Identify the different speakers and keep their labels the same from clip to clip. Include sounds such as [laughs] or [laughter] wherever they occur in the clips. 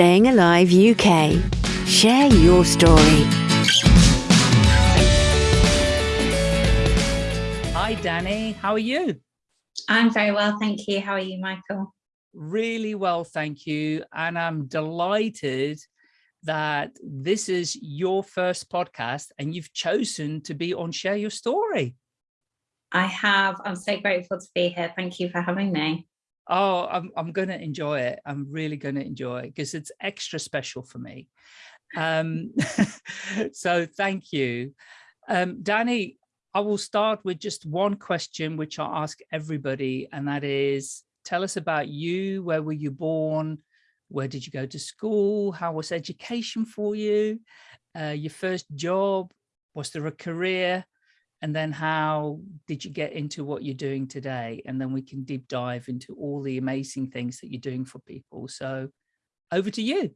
Speaker 1: Staying Alive UK. Share your story.
Speaker 2: Hi, Danny. How are you?
Speaker 3: I'm very well, thank you. How are you, Michael?
Speaker 2: Really well, thank you. And I'm delighted that this is your first podcast and you've chosen to be on Share Your Story.
Speaker 3: I have. I'm so grateful to be here. Thank you for having me.
Speaker 2: Oh, I'm, I'm going to enjoy it. I'm really going to enjoy it because it's extra special for me. Um, [laughs] so thank you. Um, Danny, I will start with just one question, which I ask everybody, and that is, tell us about you. Where were you born? Where did you go to school? How was education for you? Uh, your first job? Was there a career? And then how did you get into what you're doing today? And then we can deep dive into all the amazing things that you're doing for people. So over to you.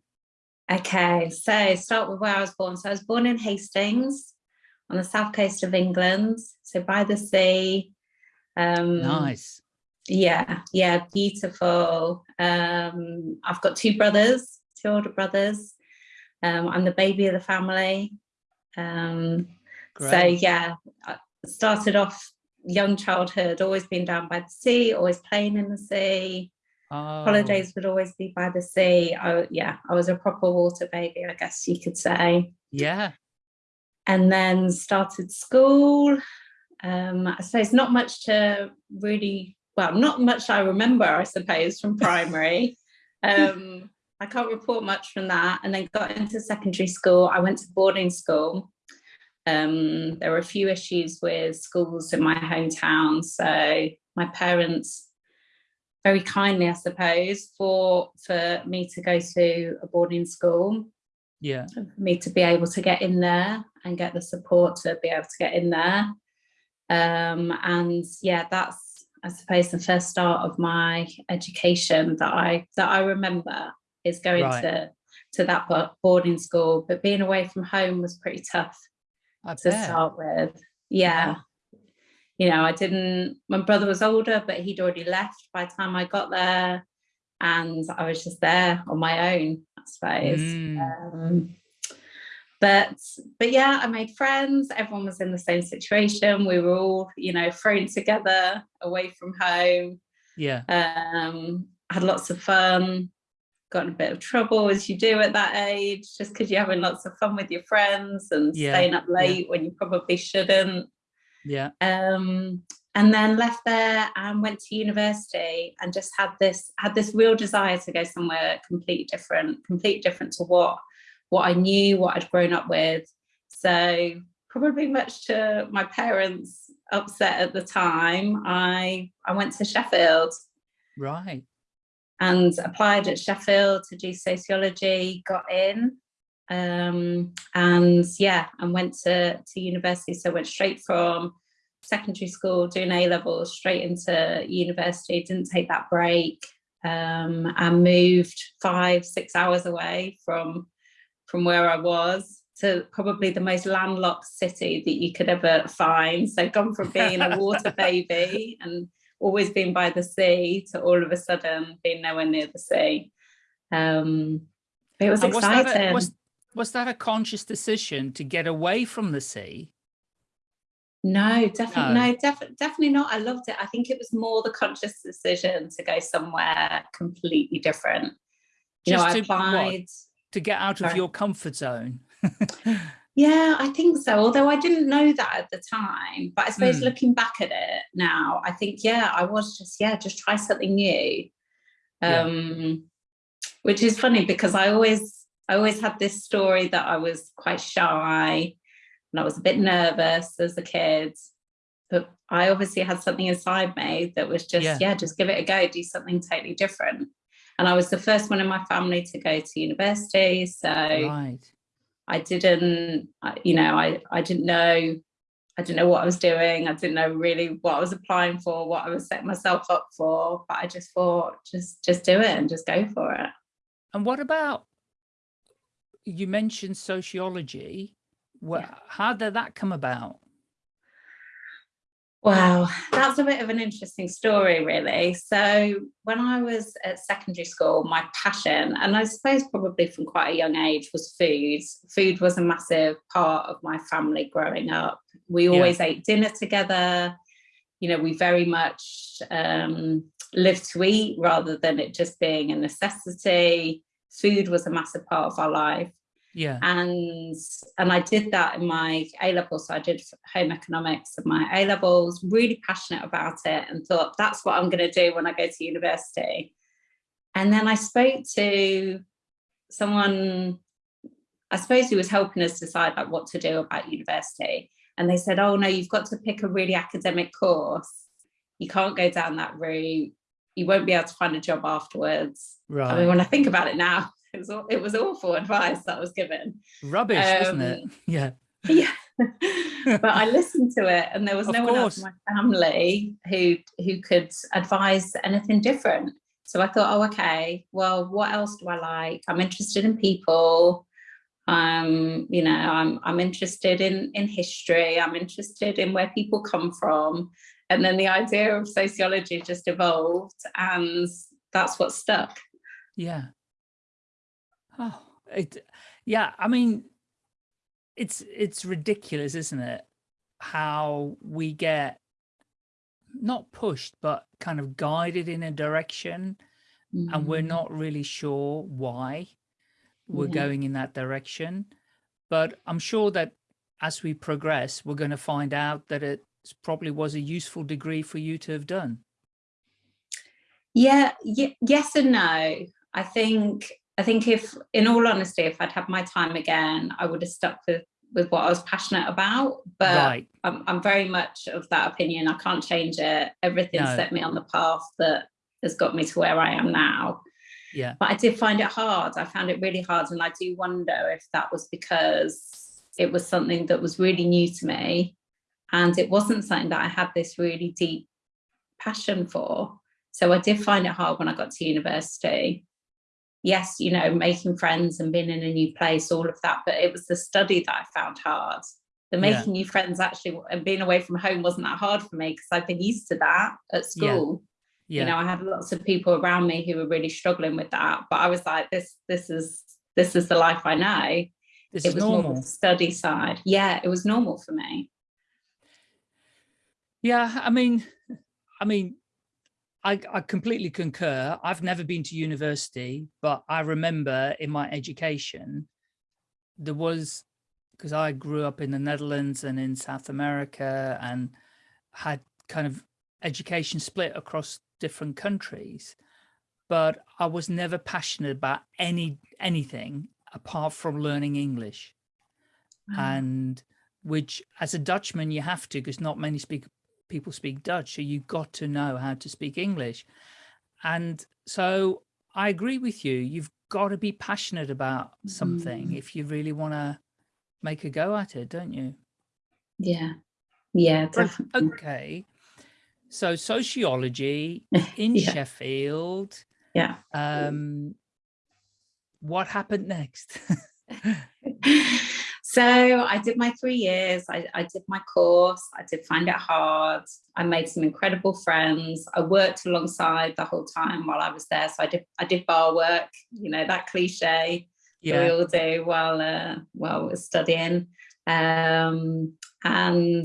Speaker 3: Okay so start with where i was born. So i was born in hastings on the south coast of england so by the sea.
Speaker 2: Um nice.
Speaker 3: yeah yeah beautiful. Um i've got two brothers two older brothers. Um i'm the baby of the family. Um Great. So yeah, I started off young childhood, always been down by the sea, always playing in the sea. Oh. Holidays would always be by the sea. I, yeah, I was a proper water baby, I guess you could say.
Speaker 2: Yeah.
Speaker 3: And then started school. Um, I suppose not much to really, well, not much I remember, I suppose, from primary. [laughs] um, I can't report much from that. And then got into secondary school. I went to boarding school um, there were a few issues with schools in my hometown. So my parents very kindly, I suppose, for for me to go to a boarding school.
Speaker 2: Yeah.
Speaker 3: For me to be able to get in there and get the support to be able to get in there. Um, and yeah, that's I suppose the first start of my education that I that I remember is going right. to to that boarding school. But being away from home was pretty tough I to bet. start with. Yeah. You know, I didn't, my brother was older, but he'd already left by the time I got there. And I was just there on my own, I suppose. Mm. Um, but but yeah, I made friends. Everyone was in the same situation. We were all, you know, thrown together away from home.
Speaker 2: Yeah.
Speaker 3: Um, had lots of fun got in a bit of trouble as you do at that age, just because you're having lots of fun with your friends and yeah. staying up late yeah. when you probably shouldn't.
Speaker 2: Yeah.
Speaker 3: Um, and then left there and went to university and just had this had this real desire to go somewhere completely different, completely different to what what I knew, what I'd grown up with. So probably much to my parents' upset at the time, I I went to Sheffield.
Speaker 2: Right
Speaker 3: and applied at Sheffield to do sociology, got in, um, and yeah, and went to, to university. So went straight from secondary school, doing A levels, straight into university, didn't take that break, um, and moved five, six hours away from, from where I was to probably the most landlocked city that you could ever find. So gone from being a water [laughs] baby and always been by the sea to all of a sudden being nowhere near the sea. Um, it was and exciting. Was
Speaker 2: that, a, was, was that a conscious decision to get away from the sea?
Speaker 3: No, definitely no, no def definitely not. I loved it. I think it was more the conscious decision to go somewhere completely different. You Just know, I applied what?
Speaker 2: to get out of your comfort zone. [laughs]
Speaker 3: Yeah, I think so. Although I didn't know that at the time, but I suppose mm. looking back at it now, I think yeah, I was just yeah, just try something new. Um, yeah. which is funny because I always I always had this story that I was quite shy and I was a bit nervous as a kid. But I obviously had something inside me that was just yeah, yeah just give it a go, do something totally different. And I was the first one in my family to go to university. So right I didn't, you know, I, I didn't know, I didn't know what I was doing. I didn't know really what I was applying for, what I was setting myself up for, but I just thought, just, just do it and just go for it.
Speaker 2: And what about, you mentioned sociology. What, yeah. how did that come about?
Speaker 3: Wow, that's a bit of an interesting story, really. So, when I was at secondary school, my passion, and I suppose probably from quite a young age, was food. Food was a massive part of my family growing up. We always yeah. ate dinner together. You know, we very much um, lived to eat rather than it just being a necessity. Food was a massive part of our life
Speaker 2: yeah.
Speaker 3: And and i did that in my a level. so i did home economics of my a levels really passionate about it and thought that's what i'm going to do when i go to university. And then i spoke to someone i suppose who was helping us decide like what to do about university. And they said oh no you've got to pick a really academic course. You can't go down that route you won't be able to find a job afterwards right i mean when i think about it now [laughs] it was it was awful advice that was given.
Speaker 2: Rubbish, um, wasn't it? Um, [laughs] yeah. [laughs]
Speaker 3: Yeah. but I listened to it and there was of no course. one else in my family who who could advise anything different. So I thought, oh, okay, well, what else do I like? I'm interested in people. Um, you know, I'm I'm interested in in history. I'm interested in where people come from. And then the idea of sociology just evolved and that's what stuck.
Speaker 2: Yeah. Oh, it, yeah. I mean, it's it's ridiculous, isn't it? How we get not pushed, but kind of guided in a direction, mm and we're mm-hmm. not really sure why we're yeah. going in that direction. But I'm sure that as we progress, we're going to find out that it probably was a useful degree for you to have done.
Speaker 3: Yeah, yes and no. I think I think if, in all honesty, if I'd had my time again, I would have stuck with with what I was passionate about. But right. I'm, I'm very much of that opinion. I can't change it. Everything no. set me on the path that has got me to where I am now.
Speaker 2: Yeah.
Speaker 3: But I did find it hard. I found it really hard. And I do wonder if that was because it was something that was really new to me. And it wasn't something that I had this really deep passion for. So I did find it hard when I got to university yes, you know, making friends and being in a new place, all of that, but it was the study that I found hard. The making yeah. new friends actually and being away from home wasn't that hard for me because I've been used to that at school. Yeah. Yeah. You know, I had lots of people around me who were really struggling with that, but I was like, this, this is, this is the life I know.
Speaker 2: This
Speaker 3: it
Speaker 2: was normal.
Speaker 3: study side. Yeah, it was normal for me.
Speaker 2: Yeah, I mean, I mean, I, I, completely concur. I've never been to university, but I remember in my education, there was, because I grew up in the Netherlands and in South America and had kind of education split across different countries, but I was never passionate about any anything apart from learning English. Mm. And which as a Dutchman, you have to, because not many speak people speak Dutch, so you've got to know how to speak English. And so I agree with you. You've got to be passionate about something mm. if you really want to make a go at it, don't you?
Speaker 3: Yeah. Yeah, definitely.
Speaker 2: Okay. So sociology [laughs] in yeah. Sheffield.
Speaker 3: Yeah.
Speaker 2: Um, what happened next? [laughs] [laughs]
Speaker 3: So I did my three years, I, I, did my course, I did find it hard. I made some incredible friends. I worked alongside the whole time while I was there. So I did I did bar work, you know, that cliche yeah. we all do while uh, while we're studying. Um, and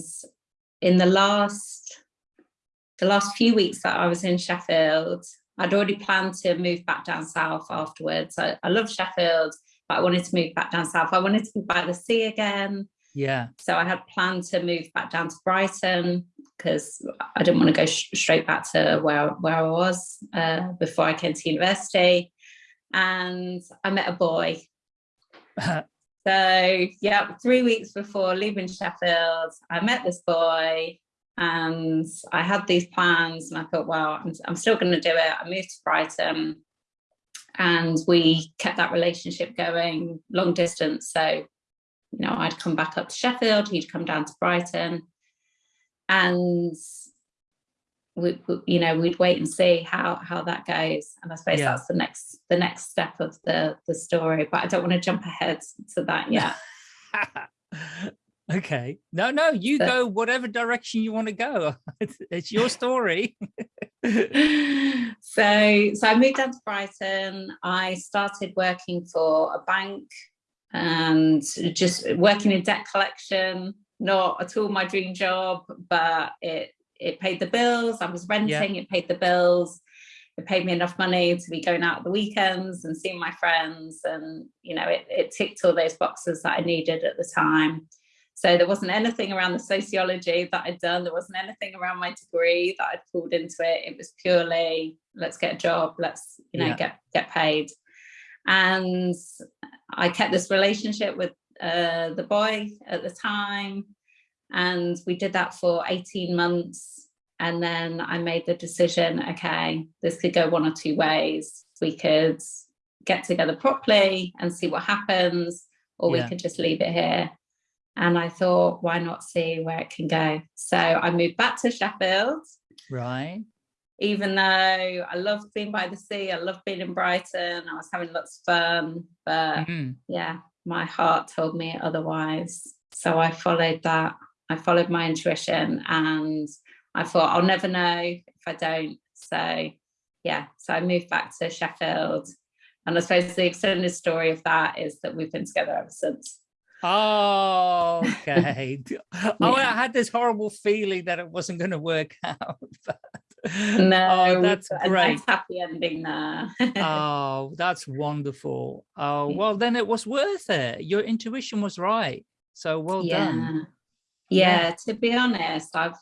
Speaker 3: in the last the last few weeks that I was in Sheffield, I'd already planned to move back down south afterwards. I, I love Sheffield but I wanted to move back down south. I wanted to be by the sea again.
Speaker 2: Yeah.
Speaker 3: So I had planned to move back down to Brighton because I didn't want to go straight back to where, where I was uh, before I came to university. And I met a boy. [laughs] so yeah, three weeks before leaving Sheffield, I met this boy and I had these plans and I thought, well, I'm, I'm still going to do it. I moved to Brighton and we kept that relationship going long distance. So, you know, I'd come back up to Sheffield, he'd come down to Brighton and we, we, you know, we'd wait and see how how that goes. And I suppose yeah. that's the next the next step of the the story. But I don't want to jump ahead to that yet. [laughs]
Speaker 2: Okay. No, no, you go whatever direction you want to go. [laughs] It's, it's your story. [laughs] [laughs]
Speaker 3: so, so I moved down to Brighton. I started working for a bank and just working in debt collection. Not at all my dream job, but it it paid the bills. I was renting. Yeah. It paid the bills it paid me enough money to be going out at the weekends and seeing my friends and you know it, it ticked all those boxes that I needed at the time so there wasn't anything around the sociology that I'd done there wasn't anything around my degree that I'd pulled into it it was purely let's get a job let's you know yeah. get get paid and I kept this relationship with uh, the boy at the time and we did that for 18 months and then I made the decision, okay, this could go one or two ways. We could get together properly and see what happens, or yeah. we could just leave it here. And I thought, why not see where it can go? So I moved back to Sheffield.
Speaker 2: Right.
Speaker 3: Even though I loved being by the sea, I loved being in Brighton, I was having lots of fun. But mm -hmm. yeah, my heart told me otherwise. So I followed that. I followed my intuition and I thought I'll never know if I don't. So yeah, so I moved back to Sheffield. And I suppose the extended story of that is that we've been together ever since.
Speaker 2: Oh, [laughs] okay. yeah. Oh, I had this horrible feeling that it wasn't going to work [laughs] out. But...
Speaker 3: Oh, no, oh, that's great. Nice happy ending there. [laughs]
Speaker 2: oh, that's wonderful. Oh, well, then it was worth it. Your intuition was right. So well
Speaker 3: yeah.
Speaker 2: done.
Speaker 3: Yeah, yeah, to be honest, I've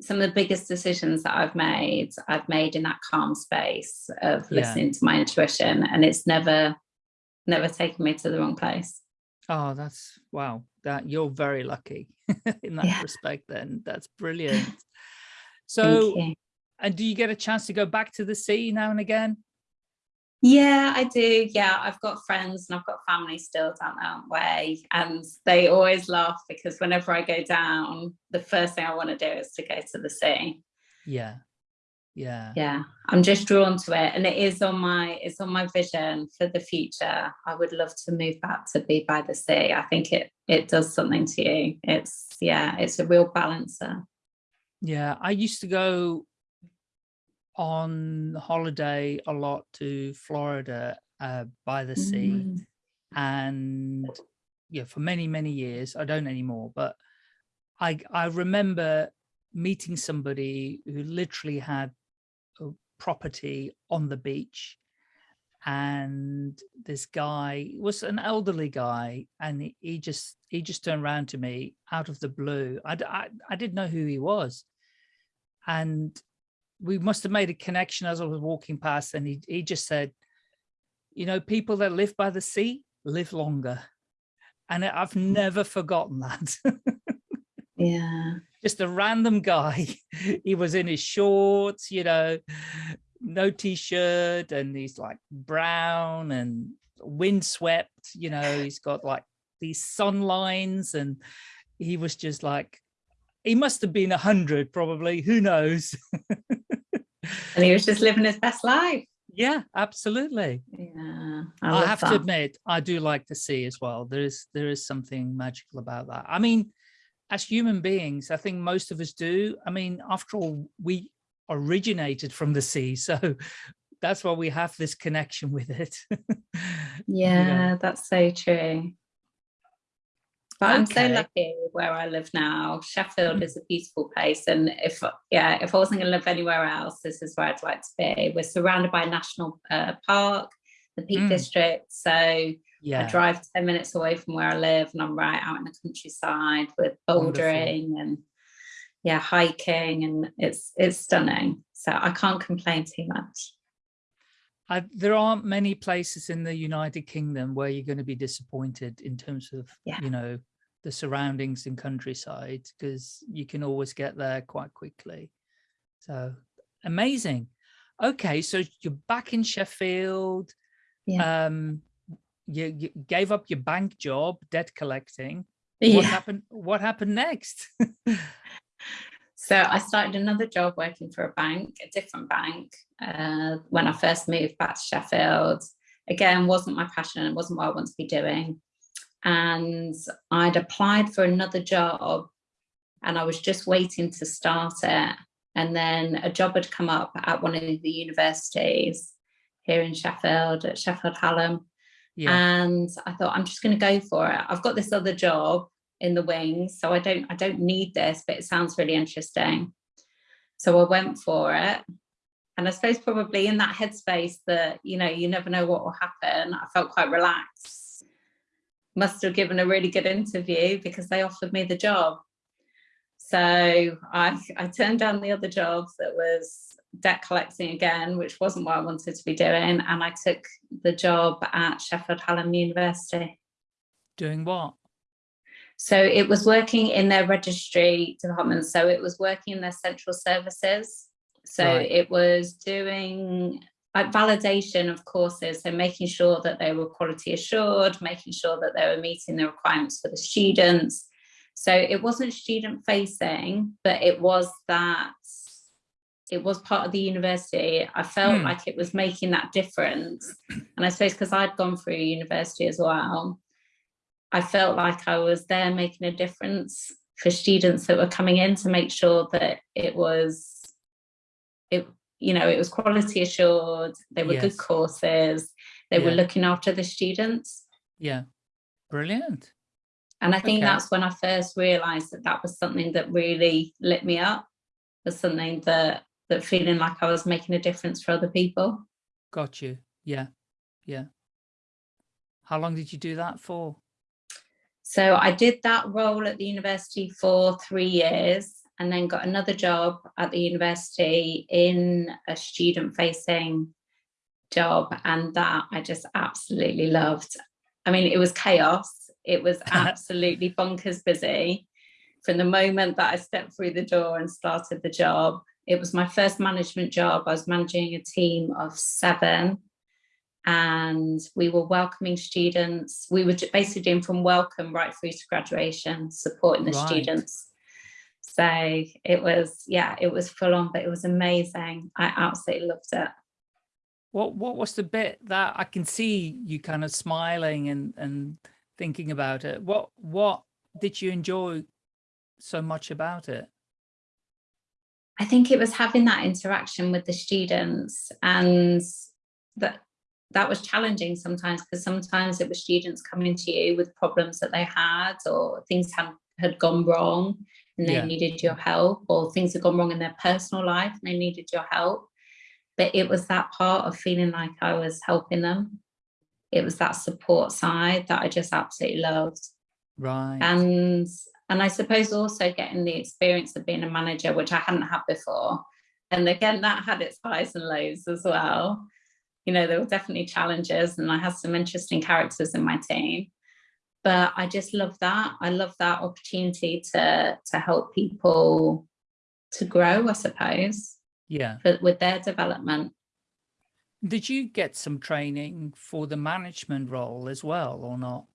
Speaker 3: some of the biggest decisions that I've made, I've made in that calm space of yeah. listening to my intuition and it's never, never taken me to the wrong place.
Speaker 2: Oh, that's wow. That you're very lucky [laughs] in that yeah. respect then. That's brilliant. [laughs] So, and do you get a chance to go back to the sea now and again?
Speaker 3: Yeah, I do. Yeah, I've got friends and I've got family still down that way. And they always laugh because whenever I go down, the first thing I want to do is to go to the sea.
Speaker 2: Yeah. Yeah.
Speaker 3: Yeah. I'm just drawn to it. And it is on my it's on my vision for the future. I would love to move back to be by the sea. I think it it does something to you. It's yeah, it's a real balancer.
Speaker 2: Yeah. I used to go on holiday a lot to Florida uh, by the sea. Mm. And yeah, for many, many years, I don't anymore, but I, I remember meeting somebody who literally had property on the beach and this guy was an elderly guy and he, just he just turned around to me out of the blue I, I, I didn't know who he was and we must have made a connection as I was walking past and he, he just said, you know, people that live by the sea live longer. And I've never forgotten that. [laughs]
Speaker 3: yeah.
Speaker 2: Just a random guy. [laughs] He was in his shorts, you know, no t-shirt and he's like brown and windswept, you know, he's got like these sun lines and he was just like, he must have been a hundred probably, who knows? [laughs]
Speaker 3: and he was just living his best life.
Speaker 2: Yeah, absolutely.
Speaker 3: Yeah,
Speaker 2: I, I have that. to admit, I do like the sea as well. There is there is something magical about that. I mean, as human beings, I think most of us do. I mean, after all, we originated from the sea, [laughs] so that's why we have this connection with it. [laughs]
Speaker 3: yeah, that's so true. But okay. I'm so lucky where I live now. Sheffield is a beautiful place. And if, yeah, if I wasn't going to live anywhere else, this is where I'd like to be. We're surrounded by a national uh, park, the Peak mm. District. So yeah. I drive 10 minutes away from where I live and I'm right out in the countryside with bouldering Wonderful. and yeah, hiking and it's, it's stunning. So I can't complain too much.
Speaker 2: I, there aren't many places in the United Kingdom where you're going to be disappointed in terms of, yeah. you know, the surroundings and countryside, because you can always get there quite quickly. So amazing. Okay, so you're back in Sheffield. Yeah. Um, you, you gave up your bank job, debt collecting. Yeah. What happened? What happened next? [laughs]
Speaker 3: So I started another job working for a bank, a different bank, uh, when I first moved back to Sheffield. Again, wasn't my passion, it wasn't what I want to be doing. and I'd applied for another job and I was just waiting to start it. And then a job had come up at one of the universities here in Sheffield, at Sheffield Hallam. Yeah. And I thought, I'm just going to go for it. I've got this other job in the wings, so I don't, I don't need this, but it sounds really interesting. So I went for it. And I suppose probably in that headspace that, you know, you never know what will happen. I felt quite relaxed. Must have given a really good interview because they offered me the job. So I, I turned down the other jobs that was debt collecting again, which wasn't what I wanted to be doing. And I took the job at Sheffield Hallam University.
Speaker 2: Doing what?
Speaker 3: So it was working in their registry department. So it was working in their central services. So right. it was doing like validation of courses, so making sure that they were quality assured, making sure that they were meeting the requirements for the students, so it wasn't student facing, but it was that it was part of the university. I felt mm. like it was making that difference. And I suppose because I'd gone through university as well, I felt like I was there making a difference for students that were coming in to make sure that it was, it, you know, it was quality assured, they were yes. good courses, they yeah. were looking after the students.
Speaker 2: Yeah, brilliant.
Speaker 3: And I think okay. that's when I first realized that that was something that really lit me up, was something that, that feeling like I was making a difference for other people.
Speaker 2: Got you. Yeah. Yeah. How long did you do that for?
Speaker 3: So I did that role at the university for three years and then got another job at the university in a student facing job. And that I just absolutely loved. I mean, it was chaos it was [laughs] absolutely bonkers busy. From the moment that I stepped through the door and started the job, it was my first management job. I was managing a team of seven and we were welcoming students. We were basically doing from welcome right through to graduation, supporting the right. students. So it was, yeah, it was full on, but it was amazing. I absolutely loved it.
Speaker 2: What what was the bit that I can see you kind of smiling and and thinking about it. What what did you enjoy so much about it?
Speaker 3: I think it was having that interaction with the students and that that was challenging sometimes because sometimes it was students coming to you with problems that they had or things had had gone wrong and they yeah. needed your help or things had gone wrong in their personal life and they needed your help but it was that part of feeling like I was helping them it was that support side that I just absolutely loved.
Speaker 2: Right.
Speaker 3: And and I suppose also getting the experience of being a manager, which I hadn't had before. And again, that had its highs and lows as well. You know, there were definitely challenges and I had some interesting characters in my team. But I just love that. I love that opportunity to to help people to grow, I suppose.
Speaker 2: Yeah.
Speaker 3: For, with their development.
Speaker 2: Did you get some training for the management role as well or not?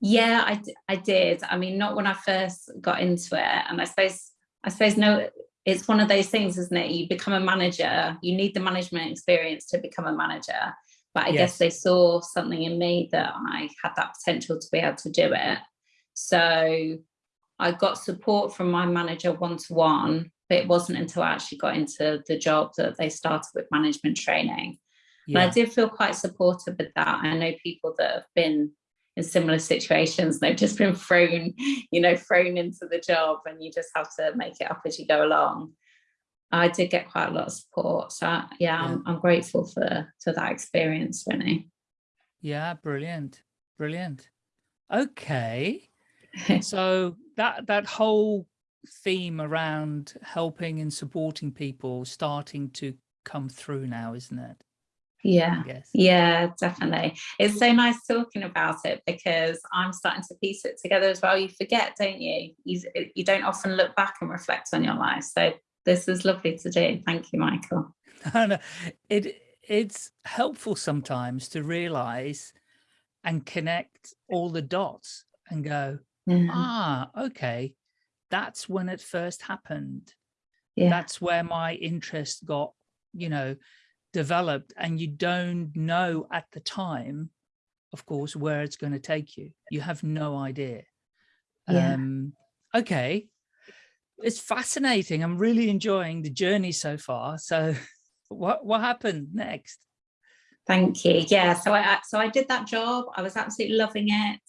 Speaker 3: Yeah, I, I did. I mean, not when I first got into it. And I suppose, I suppose, no, it's one of those things, isn't it? You become a manager, you need the management experience to become a manager. But I yes. guess they saw something in me that I had that potential to be able to do it. So I got support from my manager one-to-one -one, but it wasn't until I actually got into the job that they started with management training. Yeah. And I did feel quite supportive with that. I know people that have been in similar situations, they've just been thrown, you know, thrown into the job and you just have to make it up as you go along. I did get quite a lot of support. So yeah, yeah. I'm, I'm grateful for, for that experience, really.
Speaker 2: Yeah, brilliant. Brilliant. Okay. [laughs] so that that whole theme around helping and supporting people starting to come through now, isn't it?
Speaker 3: Yeah, yeah, definitely. It's so nice talking about it because I'm starting to piece it together as well. You forget, don't you? You, you don't often look back and reflect on your life. So this is lovely to do. Thank you, Michael. [laughs]
Speaker 2: no, it it's helpful sometimes to realize and connect all the dots and go, yeah. ah, okay, that's when it first happened. Yeah. That's where my interest got, you know, developed and you don't know at the time of course, where it's going to take you. You have no idea.
Speaker 3: Yeah.
Speaker 2: Um, okay. It's fascinating. I'm really enjoying the journey so far. So [laughs] what, what happened next?
Speaker 3: Thank you. Yeah, so I so I did that job. I was absolutely loving it.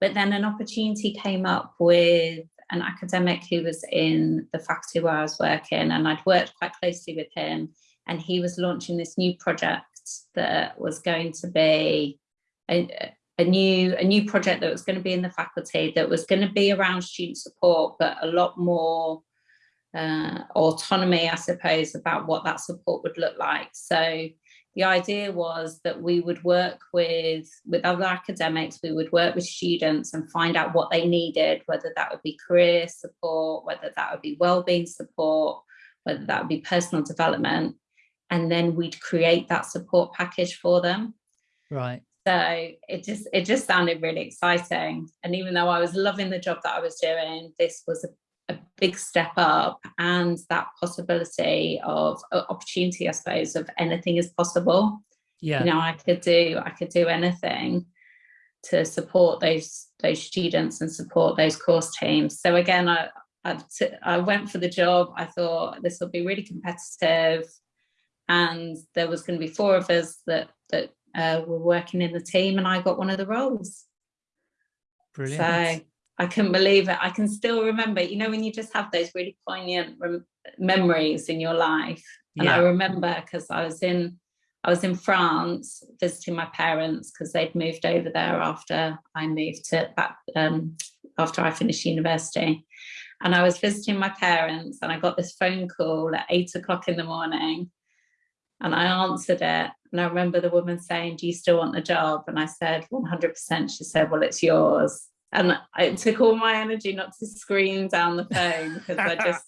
Speaker 3: But then an opportunity came up with an academic who was in the faculty where I was working and I'd worked quite closely with him and he was launching this new project that was going to be a, a new a new project that was going to be in the faculty that was going to be around student support but a lot more uh, autonomy I suppose about what that support would look like. So the idea was that we would work with with other academics we would work with students and find out what they needed whether that would be career support whether that would be well-being support whether that would be personal development and then we'd create that support package for them
Speaker 2: right
Speaker 3: so it just it just sounded really exciting and even though i was loving the job that i was doing this was a a big step up and that possibility of opportunity, I suppose, of anything is possible.
Speaker 2: Yeah.
Speaker 3: You know, I could do I could do anything to support those those students and support those course teams. So again, I I went for the job. I thought this will be really competitive, and there was going to be four of us that that uh, were working in the team, and I got one of the roles.
Speaker 2: Brilliant.
Speaker 3: So I couldn't believe it. I can still remember, you know, when you just have those really poignant memories in your life. And yeah. I remember because I was in, I was in France visiting my parents because they'd moved over there after I moved to back, um, after I finished university. And I was visiting my parents and I got this phone call at eight o'clock in the morning and I answered it. And I remember the woman saying, do you still want the job? And I said, 100%. She said, well, it's yours and it took all my energy not to scream down the phone because I [laughs] just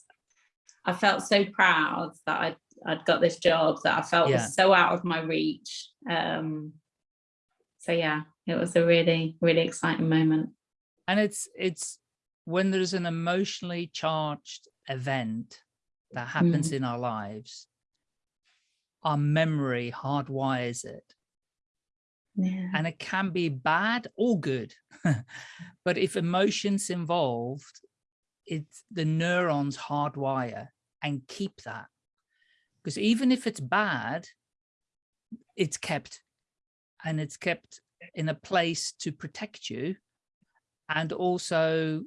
Speaker 3: I felt so proud that I'd I'd got this job that I felt yeah. was so out of my reach. Um, so yeah, it was a really really exciting moment.
Speaker 2: And it's it's when there's an emotionally charged event that happens mm. in our lives, our memory hardwires it
Speaker 3: yeah.
Speaker 2: and it can be bad or good [laughs] but if emotions involved it's the neurons hardwire and keep that because even if it's bad it's kept and it's kept in a place to protect you and also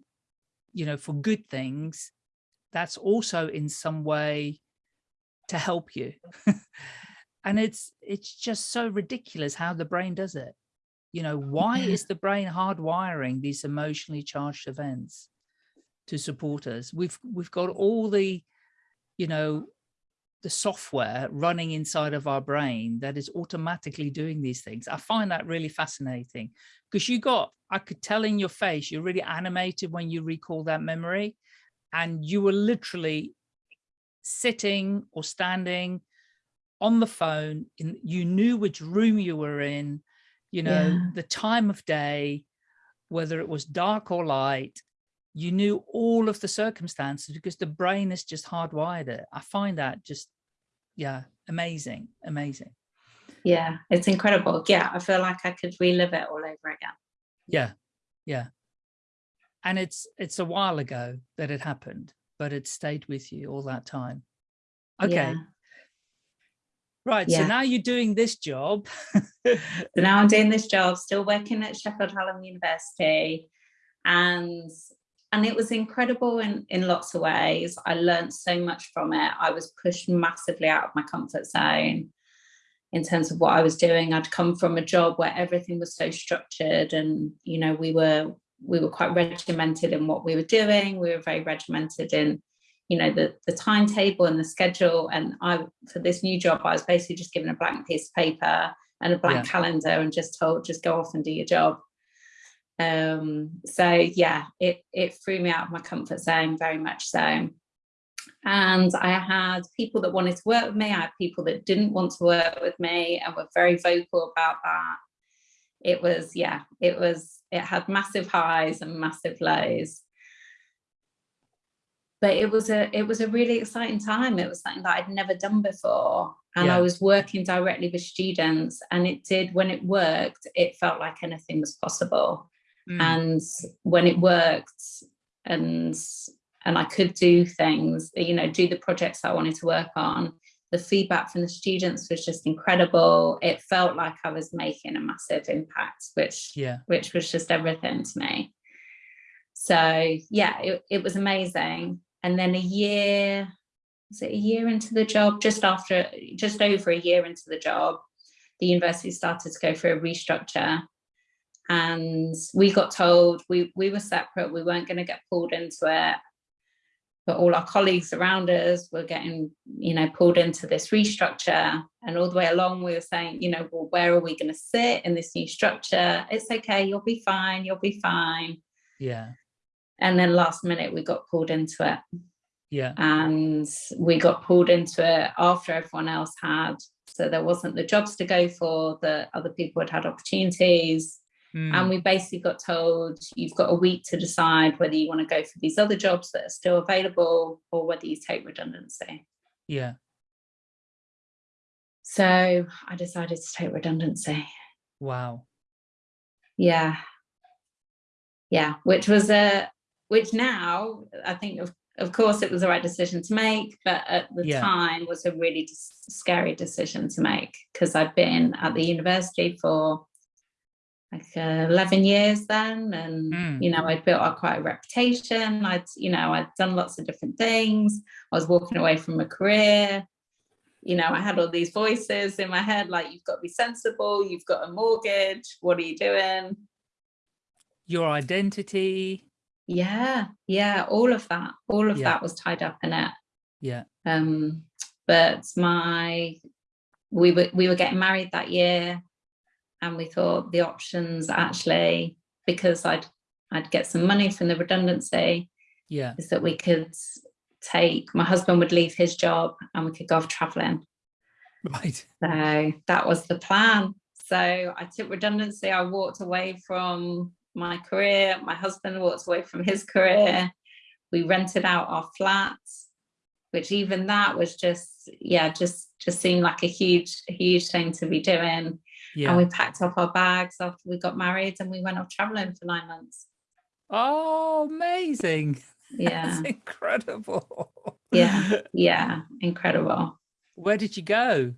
Speaker 2: you know for good things that's also in some way to help you. [laughs] And it's it's just so ridiculous how the brain does it. You know why is the brain hardwiring these emotionally charged events to support us? We've we've got all the you know the software running inside of our brain that is automatically doing these things. I find that really fascinating because you got i could tell in your face you're really animated when you recall that memory and you were literally sitting or standing on the phone in you knew which room you were in you know yeah. the time of day whether it was dark or light you knew all of the circumstances because the brain is just hardwired it. I find that just yeah amazing amazing.
Speaker 3: Yeah it's incredible. Yeah i feel like i could relive it all over again.
Speaker 2: Yeah yeah. And it's it's a while ago that it happened but it stayed with you all that time okay yeah. Right, yeah. so now you're doing this job. [laughs]
Speaker 3: so now I'm doing this job, still working at Sheffield Hallam University. And and it was incredible in, in lots of ways. I learned so much from it. I was pushed massively out of my comfort zone in terms of what I was doing. I'd come from a job where everything was so structured and, you know, we were we were quite regimented in what we were doing. We were very regimented in you know, the, the timetable and the schedule. And I, for this new job, I was basically just given a blank piece of paper and a blank yeah. calendar and just told, just go off and do your job. Um, so yeah, it, it threw me out of my comfort zone very much so. And I had people that wanted to work with me. I had people that didn't want to work with me and were very vocal about that. It was, yeah, it was, it had massive highs and massive lows. but it was a it was a really exciting time. It was something that I'd never done before. And
Speaker 2: Yeah.
Speaker 3: I was working directly with students and it did when it worked, it felt like anything was possible.
Speaker 2: Mm,
Speaker 3: And when it worked and and I could do things, you know, do the projects I wanted to work on, the feedback from the students was just incredible. It felt like I was making a massive impact, which
Speaker 2: yeah.
Speaker 3: which was just everything to me. So yeah, it, it was amazing. And then a year, was it a year into the job, just after, just over a year into the job, the university started to go through a restructure. And we got told we, we were separate, we weren't going to get pulled into it. But all our colleagues around us were getting, you know, pulled into this restructure. And all the way along, we were saying, you know, well, where are we going to sit in this new structure? It's okay, you'll be fine, you'll be fine.
Speaker 2: Yeah.
Speaker 3: And then last minute, we got pulled into it.
Speaker 2: Yeah.
Speaker 3: And we got pulled into it after everyone else had. So there wasn't the jobs to go for, the other people had had opportunities.
Speaker 2: Mm,
Speaker 3: And we basically got told you've got a week to decide whether you want to go for these other jobs that are still available or whether you take redundancy.
Speaker 2: yeah.
Speaker 3: So I decided to take redundancy.
Speaker 2: Wow.
Speaker 3: Yeah. Yeah, which was a which now I think of of course it was the right decision to make, but at the
Speaker 2: Yeah.
Speaker 3: time was a really scary decision to make because I'd been at the university for like uh, 11 years then and
Speaker 2: Mm.
Speaker 3: you know I'd built up quite a reputation. I'd you know I'd done lots of different things. I was walking away from a career. You know I had all these voices in my head like you've got to be sensible. You've got a mortgage. What are you doing?
Speaker 2: Your identity.
Speaker 3: yeah yeah all of that. All of
Speaker 2: Yeah.
Speaker 3: that was tied up in it.
Speaker 2: Yeah.
Speaker 3: um but my we were we were getting married that year and we thought the options actually because i'd i'd get some money from the redundancy
Speaker 2: Yeah.
Speaker 3: is that we could take my husband would leave his job and we could go off traveling
Speaker 2: Right.
Speaker 3: so that was the plan. So i took redundancy. I walked away from my career. My husband walked away from his career. We rented out our flats which even that was just yeah just just seemed like a huge huge thing to be doing
Speaker 2: Yeah.
Speaker 3: and we packed up our bags after we got married and we went off traveling for nine months
Speaker 2: Oh, amazing. [laughs]
Speaker 3: yeah
Speaker 2: That's incredible.
Speaker 3: Yeah. [laughs] yeah incredible
Speaker 2: Where did you go?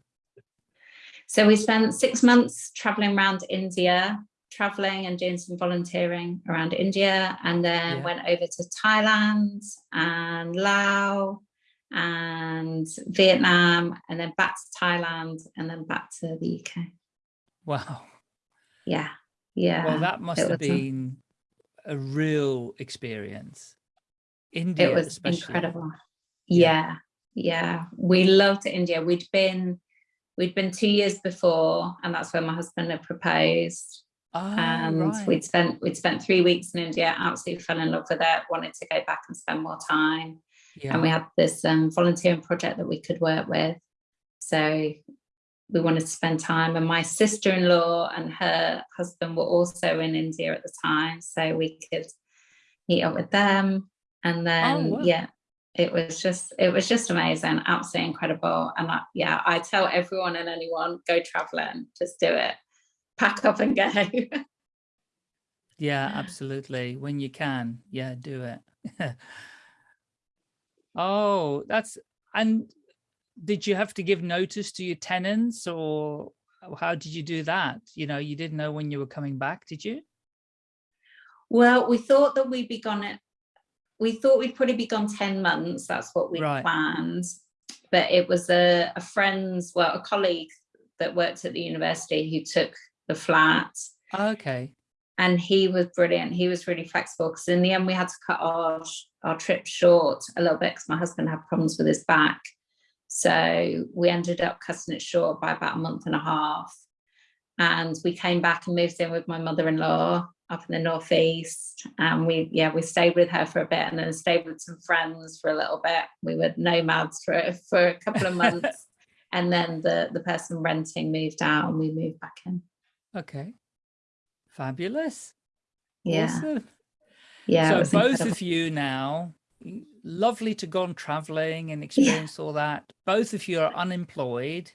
Speaker 3: so we spent six months traveling around india traveling and doing some volunteering around india and then
Speaker 2: Yeah.
Speaker 3: went over to thailand and laos and vietnam and then back to thailand and then back to the uk
Speaker 2: Wow.
Speaker 3: yeah yeah
Speaker 2: Well, that must have
Speaker 3: a-
Speaker 2: been a real experience. India,
Speaker 3: it was
Speaker 2: especially.
Speaker 3: incredible
Speaker 2: Yeah.
Speaker 3: yeah yeah we loved india we'd been we'd been two years before and that's where my husband had proposed
Speaker 2: Oh,
Speaker 3: and
Speaker 2: right.
Speaker 3: we'd spent we'd spent three weeks in india absolutely fell in love with it wanted to go back and spend more time
Speaker 2: yeah.
Speaker 3: and we had this um, volunteering project that we could work with so we wanted to spend time and my sister-in-law and her husband were also in india at the time so we could meet up with them and then oh,
Speaker 2: wow.
Speaker 3: yeah it was just it was just amazing absolutely incredible and I, yeah i tell everyone and anyone go traveling just do it pack up and go [laughs]
Speaker 2: Yeah, absolutely. When you can, yeah, do it. [laughs] oh, that's and did you have to give notice to your tenants or how did you do that? You know, you didn't know when you were coming back, did you?
Speaker 3: Well, we thought that we'd be gone at, we thought we'd probably be gone 10 months. That's what we
Speaker 2: Right.
Speaker 3: planned. But it was a, a friend's, well, a colleague that worked at the university who took the flat
Speaker 2: Okay.
Speaker 3: and he was brilliant. He was really flexible because in the end we had to cut our, our trip short a little bit because my husband had problems with his back. So we ended up cutting it short by about a month and a half. And we came back and moved in with my mother-in-law up in the northeast. And we, yeah, we stayed with her for a bit and then stayed with some friends for a little bit. We were nomads for, for a couple of [laughs] months. and then the, the person renting moved out and we moved back in.
Speaker 2: Okay. Fabulous.
Speaker 3: Yeah.
Speaker 2: Awesome.
Speaker 3: Yeah.
Speaker 2: so both
Speaker 3: incredible.
Speaker 2: of you now, lovely to go on traveling and experience yeah. all that. Both of you are unemployed.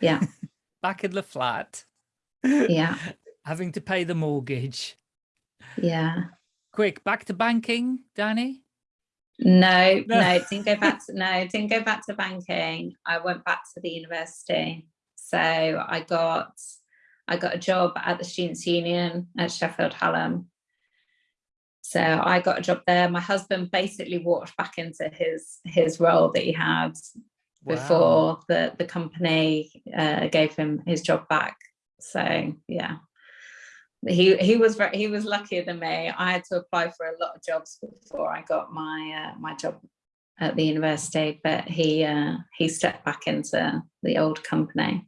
Speaker 3: Yeah. [laughs]
Speaker 2: Back in the flat.
Speaker 3: Yeah. [laughs]
Speaker 2: Having to pay the mortgage.
Speaker 3: Yeah.
Speaker 2: Quick, back to banking, Danny? [laughs]
Speaker 3: No, no, didn't go back to no, didn't go back to banking. I went back to the university. So I got I got a job at the Students' Union at Sheffield Hallam. So I got a job there. My husband basically walked back into his his role that he had wow. before the the company uh, gave him his job back. So yeah, he he was very, he was luckier than me. I had to apply for a lot of jobs before I got my uh, my job at the university, but he uh, he stepped back into the old company,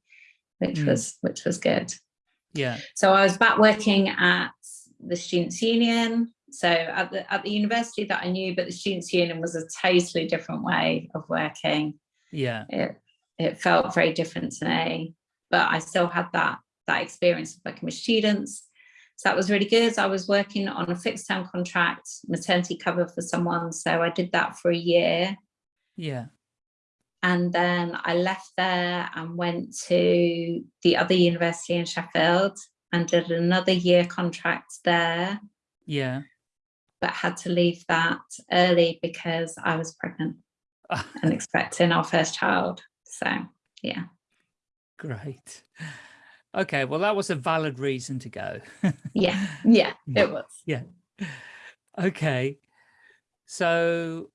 Speaker 3: which mm. was which was good.
Speaker 2: Yeah.
Speaker 3: So I was back working at the Students' Union. So at the at the university that I knew, but the Students' Union was a totally different way of working.
Speaker 2: Yeah.
Speaker 3: It it felt very different to me, but I still had that that experience of working with students. So that was really good. I was working on a fixed term contract, maternity cover for someone. So I did that for a year.
Speaker 2: Yeah.
Speaker 3: And then I left there and went to the other university in Sheffield and did another year contract there.
Speaker 2: Yeah.
Speaker 3: But had to leave that early because I was pregnant [laughs] and expecting our first child. So, yeah.
Speaker 2: Great. Okay, well, that was a valid reason to go. [laughs]
Speaker 3: yeah, yeah, it was.
Speaker 2: Yeah. Okay. So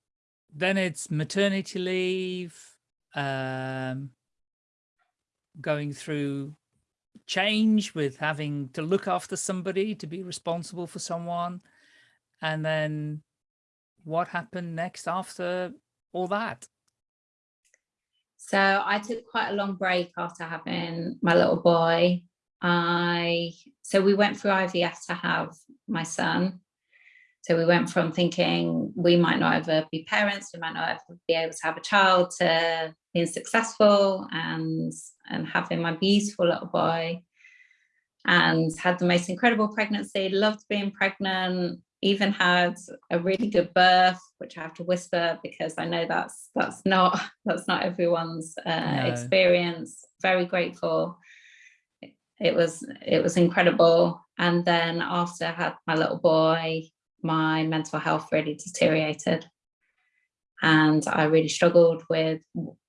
Speaker 2: then it's maternity leave, um, going through change with having to look after somebody, to be responsible for someone. And then what happened next after all that?
Speaker 3: So I took quite a long break after having my little boy. I so we went through IVF to have my son. So we went from thinking we might not ever be parents, we might not ever be able to have a child to being successful and and having my beautiful little boy and had the most incredible pregnancy, loved being pregnant, even had a really good birth, which I have to whisper because I know that's that's not [laughs] that's not everyone's uh, no. experience. Very grateful. It was it was incredible. And then after I had my little boy, my mental health really deteriorated, and I really struggled with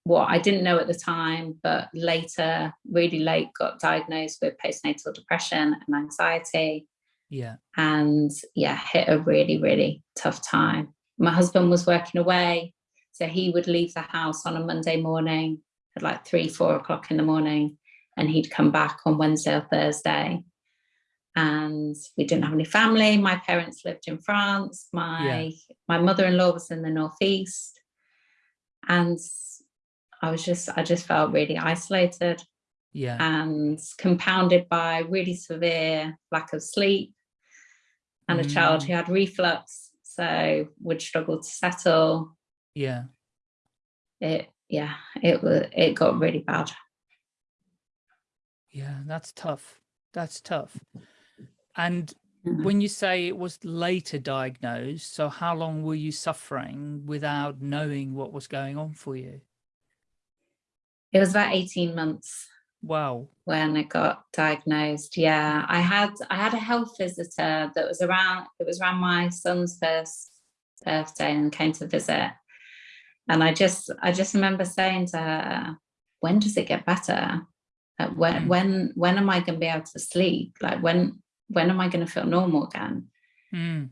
Speaker 3: what I didn't know at the time, but later, really late, got diagnosed with postnatal depression and anxiety
Speaker 2: yeah.
Speaker 3: And yeah, hit a really, really tough time. My husband was working away. So he would leave the house on a Monday morning at like three, four o'clock in the morning, and he'd come back on Wednesday or Thursday. And we didn't have any family. My parents lived in France. My yeah. my mother-in-law was in the northeast. And I was just, I just felt really isolated.
Speaker 2: Yeah.
Speaker 3: And compounded by really severe lack of sleep, and a child who mm. had reflux, so would struggle to settle.
Speaker 2: Yeah.
Speaker 3: It yeah, it was it got really bad.
Speaker 2: Yeah, that's tough. That's tough. And mm. when you say it was later diagnosed, so how long were you suffering without knowing what was going on for you?
Speaker 3: It was about 18 months.
Speaker 2: Wow.
Speaker 3: When I got diagnosed. Yeah. I had I had a health visitor that was around it was around my son's first birthday and came to visit. And I just I just remember saying to her, when does it get better? Like when mm. when when am I gonna be able to sleep? Like when when am I gonna feel normal again?
Speaker 2: Mm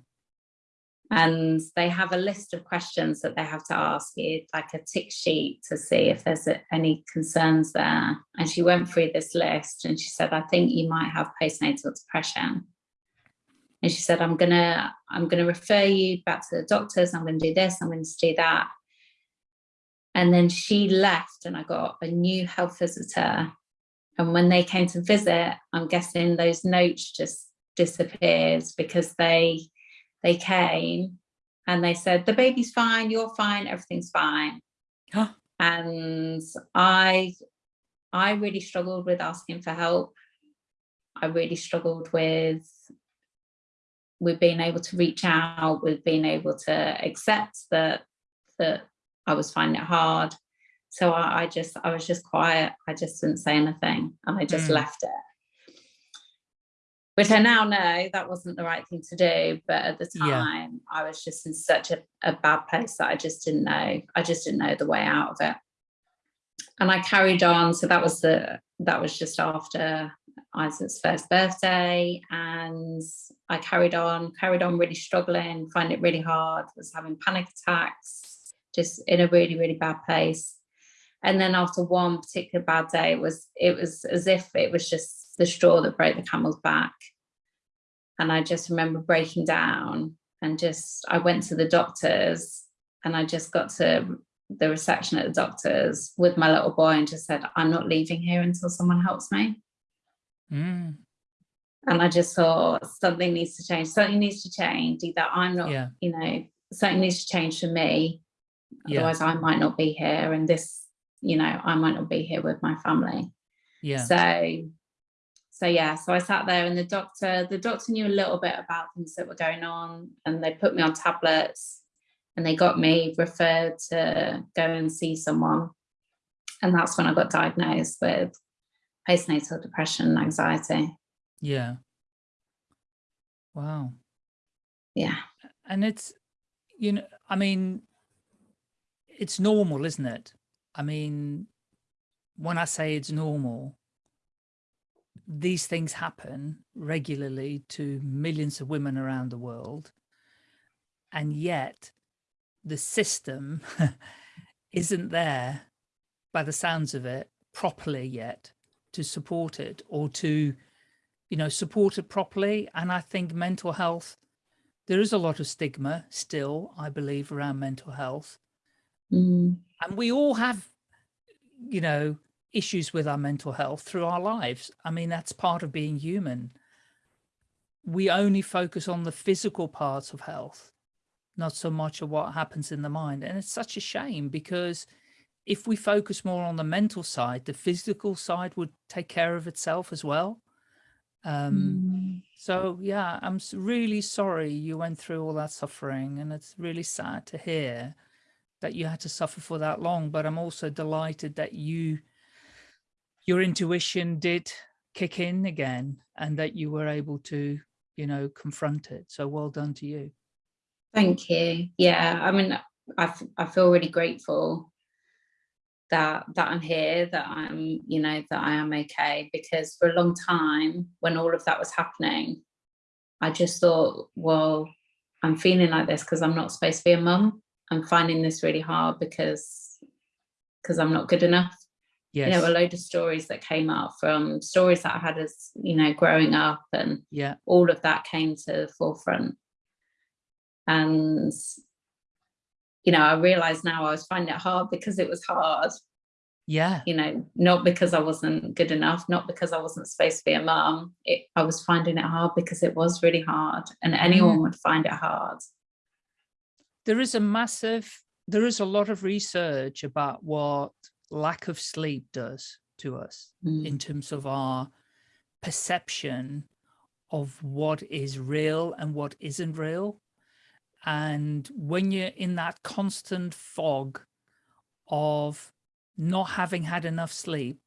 Speaker 3: and they have a list of questions that they have to ask. You like a tick sheet to see if there's any concerns there. And she went through this list and she said i think you might have postnatal depression. And she said i'm gonna i'm gonna refer you back to the doctors. I'm gonna do this. I'm gonna do that. And then she left and i got a new health visitor. And when they came to visit i'm guessing those notes just disappeared because they they came and they said, the baby's fine, you're fine, everything's fine.
Speaker 2: Huh.
Speaker 3: And I, I really struggled with asking for help. I really struggled with, with being able to reach out, with being able to accept that that I was finding it hard. So I, I just, I was just quiet. I just didn't say anything and I just
Speaker 2: Mm.
Speaker 3: left it. Which I now know that wasn't the right thing to do. But at the
Speaker 2: Yeah.
Speaker 3: time, I was just in such a, a bad place that I just didn't know. I just didn't know the way out of it. And I carried on. So that was the, that was just after Isaac's first birthday and I carried on, carried on really struggling, find it really hard, was having panic attacks, just in a really, really bad place. And then after one particular bad day, it was it was as if it was just the straw that broke the camel's back. And I just remember breaking down and just I went to the doctors and I just got to the reception at the doctors with my little boy and just said, I'm not leaving here until someone helps me.
Speaker 2: Mm,
Speaker 3: and I just thought something needs to change. Something needs to change. Either I'm not,
Speaker 2: yeah,
Speaker 3: you know, something needs to change for me.
Speaker 2: Yeah.
Speaker 3: Otherwise, I might not be here, and this, you know, I might not be here with my family.
Speaker 2: yeah,
Speaker 3: So, so yeah. So I sat there, and the doctor, the doctor knew a little bit about things that were going on, and they put me on tablets, and they got me referred to go and see someone, and that's when I got diagnosed with postnatal depression and anxiety.
Speaker 2: yeah. Wow.
Speaker 3: Yeah.
Speaker 2: And it's, you know, I mean, it's normal, isn't it? I mean, when I say it's normal, these things happen regularly to millions of women around the world. And yet the system [laughs] isn't there by the sounds of it properly yet to support it or to, you know, support it properly. And I think mental health, there is a lot of stigma still, I believe, around mental health.
Speaker 3: Mm.
Speaker 2: And we all have, you know, issues with our mental health through our lives. I mean, that's part of being human. We only focus on the physical parts of health, not so much of what happens in the mind. And it's such a shame because if we focus more on the mental side, the physical side would take care of itself as well. Um,
Speaker 3: Mm.
Speaker 2: so yeah, I'm really sorry you went through all that suffering and it's really sad to hear that you had to suffer for that long, but I'm also delighted that you, your intuition did kick in again and that you were able to, you know, confront it. So well done to you.
Speaker 3: Thank you. Yeah, I mean, I, I feel really grateful that that I'm here, that I'm, you know, that I am okay. Because for a long time, when all of that was happening, I just thought, well, I'm feeling like this because I'm not supposed to be a mum. I'm finding this really hard because because I'm not good enough.
Speaker 2: Yes.
Speaker 3: You know, a load of stories that came up from stories that I had as, you know, growing up and
Speaker 2: yeah.
Speaker 3: all of that came to the forefront. And, you know, I realized now I was finding it hard because it was hard,
Speaker 2: Yeah.
Speaker 3: you know, not because I wasn't good enough, not because I wasn't supposed to be a mum. It, I was finding it hard because it was really hard and mm-hmm. anyone would find it hard.
Speaker 2: there is a massive, there is a lot of research about what lack of sleep does to us
Speaker 3: Mm.
Speaker 2: in terms of our perception of what is real and what isn't real. And when you're in that constant fog of not having had enough sleep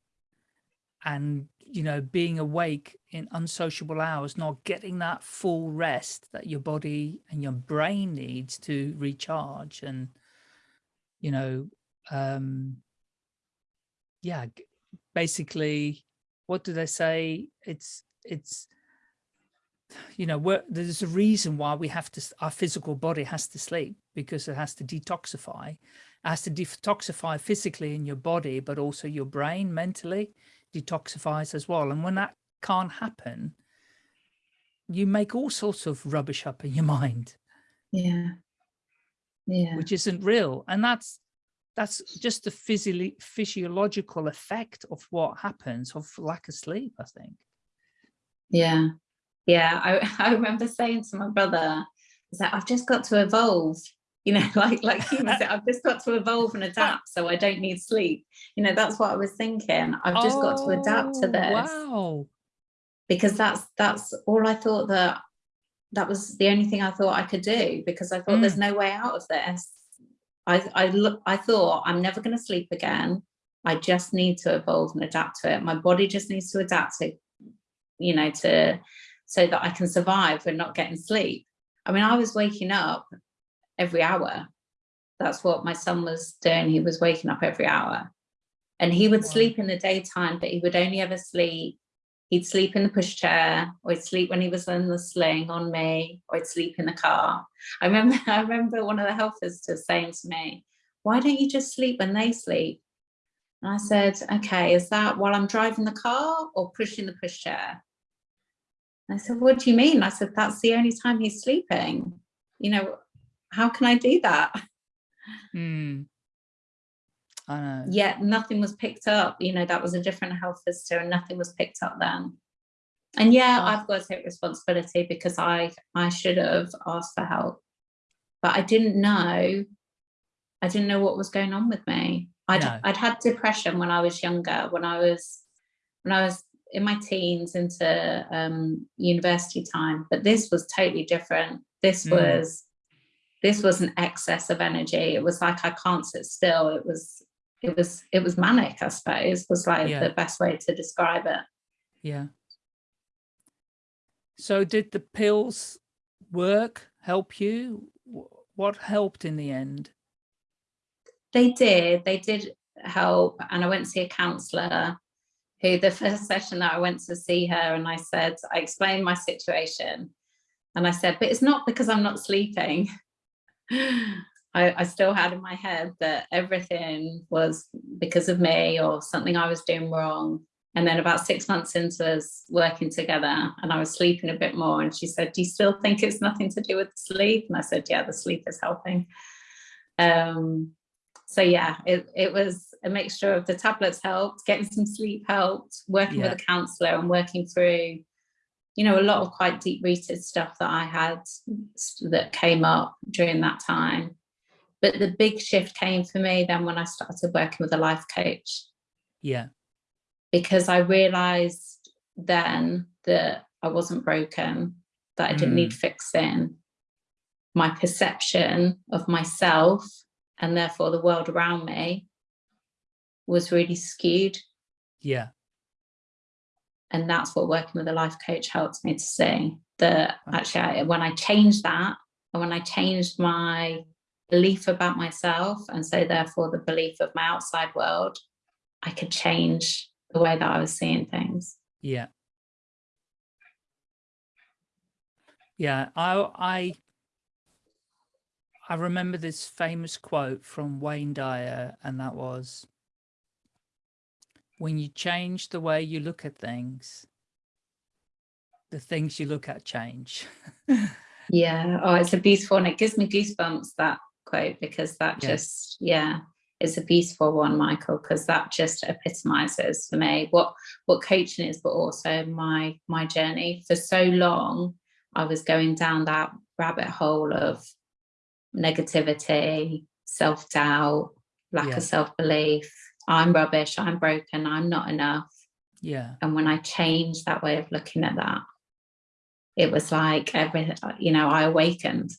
Speaker 2: and, you know, being awake in unsociable hours, not getting that full rest that your body and your brain needs to recharge and, you know, um, yeah, basically, what do they say? It's, it's, you know, there's a reason why we have to, our physical body has to sleep because it has to detoxify. It has to detoxify physically in your body, but also your brain mentally detoxifies as well. And when that can't happen, you make all sorts of rubbish up in your [laughs] mind,
Speaker 3: Yeah. Yeah.
Speaker 2: which isn't real. And that's, that's just the physio physiological effect of what happens of lack of sleep, I think.
Speaker 3: Yeah. Yeah. I, [laughs] I remember saying to my brother, I like, I've just got to evolve. You know, [laughs] like like he was, I've just got to evolve and [laughs] adapt, so I don't need sleep. You know, that's what I was thinking. I've just got to adapt to
Speaker 2: Oh,
Speaker 3: this
Speaker 2: Wow.
Speaker 3: because that's that's all I thought that that was the only thing I thought I could do because I thought there's mm. no way out of this. I, I look, I thought I'm never going to sleep again. I just need to evolve and adapt to it. My body just needs to adapt to, you know, to so that I can survive and not getting sleep. I mean, I was waking up every hour. That's what my son was doing. He was waking up every hour and he would sleep in the daytime, but he would only ever sleep. He'd sleep in the pushchair or he'd sleep when he was in the sling on me or he'd sleep in the car. I remember, [laughs] I remember one of the health visitors saying to me, why don't you just sleep when they sleep? And I said, okay, is that while I'm driving the car or pushing the pushchair? I said, what do you mean? I said, that's the only time he's sleeping. You know, how can I do that?
Speaker 2: Mm. I know.
Speaker 3: Yet nothing was picked up. You know, that was a different health visitor and nothing was picked up then. And yeah, oh. I've got to take responsibility because I I should have asked for help. But I didn't know, I didn't know what was going on with me. I'd, no. I'd had depression when I was younger, when I was when I was in my teens into um, university time, but this was totally different. This mm. was this was an excess of energy. It was like I can't sit still. It was it was it was manic, I suppose, was like yeah. the best way to describe it.
Speaker 2: Yeah. So did the pills work, help you? What helped in the end?
Speaker 3: They did. They did help. And I went to see a counsellor who the first [laughs] session that I went to see her and I said, I explained my situation. And I said, but it's not because I'm not sleeping. [laughs] I, I, still had in my head that everything was because of me or something I was doing wrong. And then about six months into us working together and I was sleeping a bit more and she said, do you still think it's nothing to do with sleep? And I said, yeah, the sleep is helping. Um, so yeah, it, it was a mixture of the tablets helped, getting some sleep helped, working yeah. with a counsellor and working through you know, a lot of quite deep rooted stuff that I had that came up during that time. But the big shift came for me then when I started working with a life coach.
Speaker 2: Yeah.
Speaker 3: Because I realized then that I wasn't broken, that I didn't mm. need fixing. My perception of myself and therefore the world around me was really skewed.
Speaker 2: Yeah
Speaker 3: and that's what working with a life coach helped me to see that actually I, when I changed that and when I changed my belief about myself and so therefore the belief of my outside world I could change the way that I was seeing things
Speaker 2: yeah yeah I I I remember this famous quote from Wayne Dyer and that was when you change the way you look at things, the things you look at change. [laughs]
Speaker 3: yeah. Oh, it's a beautiful one. It gives me goosebumps, that quote, because that yeah. just, yeah, it's a beautiful one, Michael, because that just epitomizes for me what, what coaching is, but also my, my journey. For so long, I was going down that rabbit hole of negativity, self-doubt, lack yeah. of self-belief, I'm rubbish, I'm broken, I'm not enough.
Speaker 2: Yeah.
Speaker 3: And when I changed that way of looking at that, it was like every, you know, I awakened.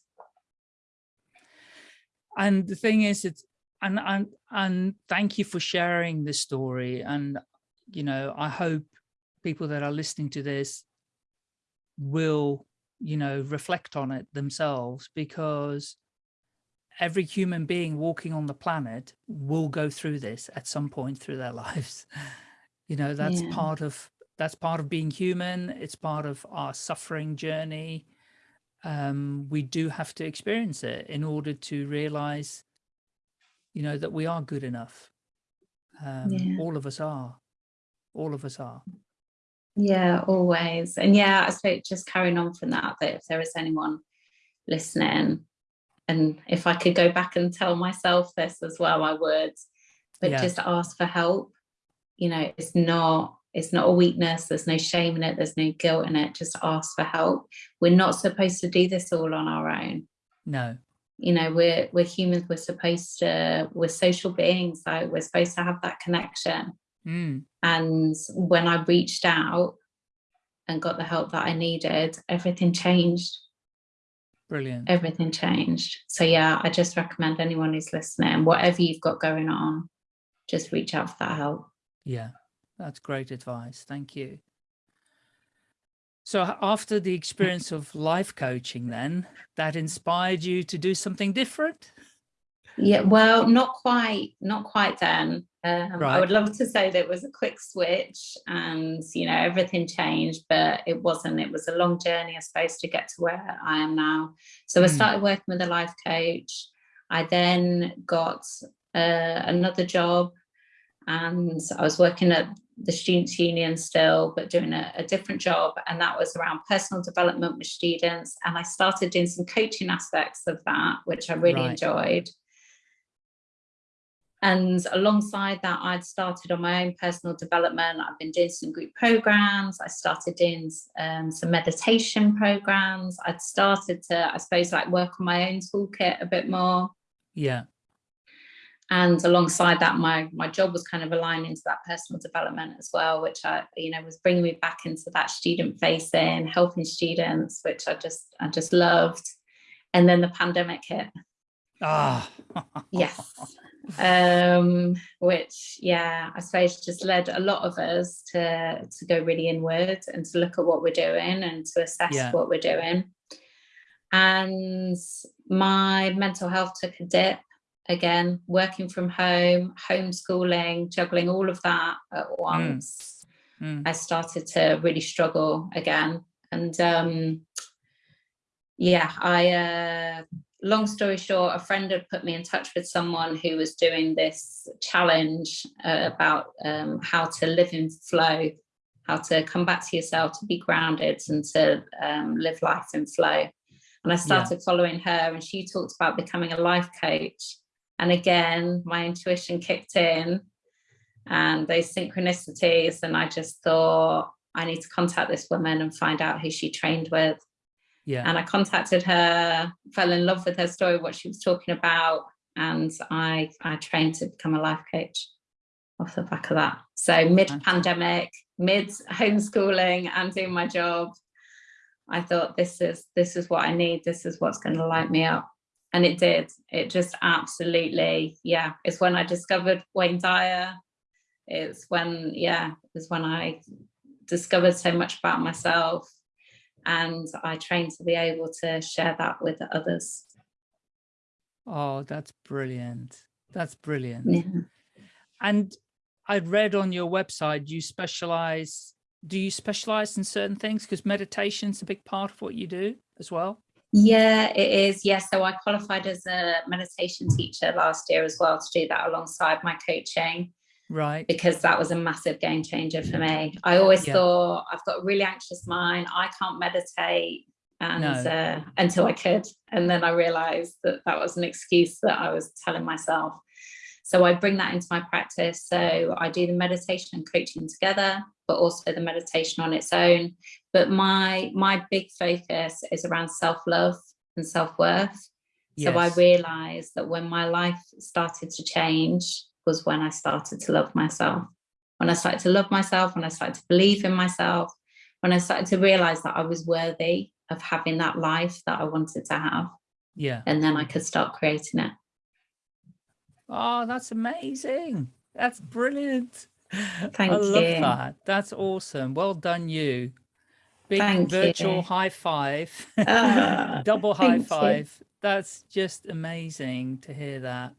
Speaker 2: And the thing is, it's, and, and, and thank you for sharing this story. And, you know, I hope people that are listening to this will, you know, reflect on it themselves because every human being walking on the planet will go through this at some point through their [laughs] lives. You know, that's yeah. part of that's part of being human. It's part of our suffering journey. Um, we do have to experience it in order to realize, you know, that we are good enough. Um, yeah. All of us are. All of us are.
Speaker 3: Yeah, always. And yeah, I suppose just carrying on from that, that if there is anyone listening and if I could go back and tell myself this as well, I would, but yeah. just ask for help. You know, it's not, it's not a weakness. There's no shame in it. There's no guilt in it. Just ask for help. We're not supposed to do this all on our own.
Speaker 2: No.
Speaker 3: You know, we're, we're humans. We're supposed to, we're social beings. So we're supposed to have that connection.
Speaker 2: Mm.
Speaker 3: And when I reached out and got the help that I needed, everything changed
Speaker 2: Brilliant.
Speaker 3: Everything changed. So yeah, I just recommend anyone who's listening, whatever you've got going on, just reach out for that help.
Speaker 2: Yeah, that's great advice. Thank you. So after the experience of life coaching then, that inspired you to do something different?
Speaker 3: Yeah, well, not quite, not quite then. Um,
Speaker 2: Right.
Speaker 3: I would love to say that it was a quick switch and, you know, everything changed, but it wasn't. It was a long journey, I suppose, to get to where I am now. So I
Speaker 2: Mm.
Speaker 3: started working with a life coach. I then got uh, another job and I was working at the Students' Union still, but doing a, a different job. And that was around personal development with students. And I started doing some coaching aspects of that, which I really
Speaker 2: Right.
Speaker 3: enjoyed. And alongside that, I'd started on my own personal development. I've been doing some group programs. I started doing um, some meditation programs. I'd started to, I suppose, like work on my own toolkit a bit more.
Speaker 2: Yeah.
Speaker 3: And alongside that, my my job was kind of aligning to that personal development as well, which I, you know, was bringing me back into that student facing, helping students, which I just I just loved. And then the pandemic hit.
Speaker 2: Ah,
Speaker 3: Yes. [laughs] um which yeah i suppose just led a lot of us to to go really inward and to look at what we're doing and to assess
Speaker 2: Yeah.
Speaker 3: what we're doing and my mental health took a dip again working from home homeschooling juggling all of that at once
Speaker 2: Mm.
Speaker 3: i started to really struggle again and um yeah i uh long story short, a friend had put me in touch with someone who was doing this challenge uh, about um, how to live in flow, how to come back to yourself, to be grounded and to um, live life in flow. And I started following her and she talked about becoming a life coach. And again, my intuition kicked in and those synchronicities. And I just thought, I need to contact this woman and find out who she trained with
Speaker 2: yeah.
Speaker 3: and I contacted her, fell in love with her story, what she was talking about, and I I trained to become a life coach off the back of that. So mid pandemic, mid homeschooling, and doing my job, I thought this is this is what I need. This is what's going to light me up, and it did. It just absolutely, yeah. It's when I discovered Wayne Dyer. It's when yeah, it's when I discovered so much about myself and I trained to be able to share that with others.
Speaker 2: Oh, that's brilliant. That's brilliant.
Speaker 3: Yeah.
Speaker 2: And I'd read on your website, you specialize, do you specialize in certain things? Because meditation's a big part of what you do as well.
Speaker 3: Yeah, it is. Yeah, so I qualified as a meditation teacher last year as well to do that alongside my coaching.
Speaker 2: Right.
Speaker 3: Because that was a massive game changer for me. I always
Speaker 2: Yeah.
Speaker 3: thought I've got a really anxious mind. I can't meditate and
Speaker 2: No.
Speaker 3: uh, until I could. And then I realized that that was an excuse that I was telling myself. So I bring that into my practice. So I do the meditation and coaching together, but also the meditation on its own. But my my big focus is around self-love and self-worth. So I realized that when my life started to change was when I started to love myself. When I started to love myself, when I started to believe in myself, when I started to realize that I was worthy of having that life that I wanted to have.
Speaker 2: Yeah.
Speaker 3: And then I could start creating it.
Speaker 2: Oh, that's amazing. That's brilliant. [laughs]
Speaker 3: Thank
Speaker 2: I love
Speaker 3: you.
Speaker 2: that. That's awesome. Well done, you. Big
Speaker 3: Thank
Speaker 2: virtual
Speaker 3: you.
Speaker 2: high five.
Speaker 3: Ah, [laughs]
Speaker 2: Double high
Speaker 3: thank you.
Speaker 2: five. That's just amazing to hear that.